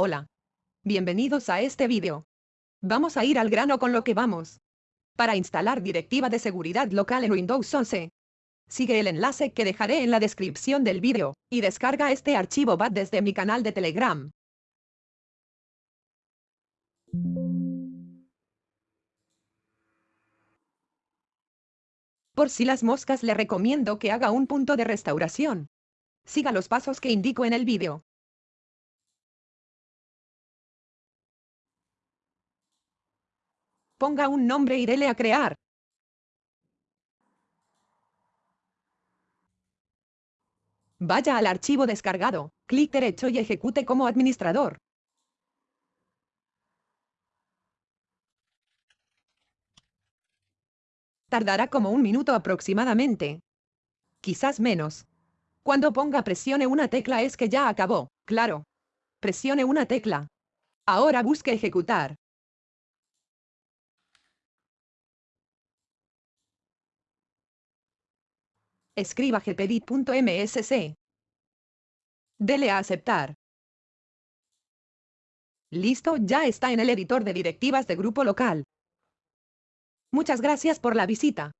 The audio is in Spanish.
Hola. Bienvenidos a este vídeo. Vamos a ir al grano con lo que vamos. Para instalar Directiva de Seguridad Local en Windows 11. Sigue el enlace que dejaré en la descripción del vídeo, y descarga este archivo BAT desde mi canal de Telegram. Por si las moscas le recomiendo que haga un punto de restauración. Siga los pasos que indico en el vídeo. Ponga un nombre y dele a crear. Vaya al archivo descargado, clic derecho y ejecute como administrador. Tardará como un minuto aproximadamente. Quizás menos. Cuando ponga presione una tecla es que ya acabó, claro. Presione una tecla. Ahora busque ejecutar. Escriba gpedit.msc. Dele a aceptar. Listo, ya está en el editor de directivas de grupo local. Muchas gracias por la visita.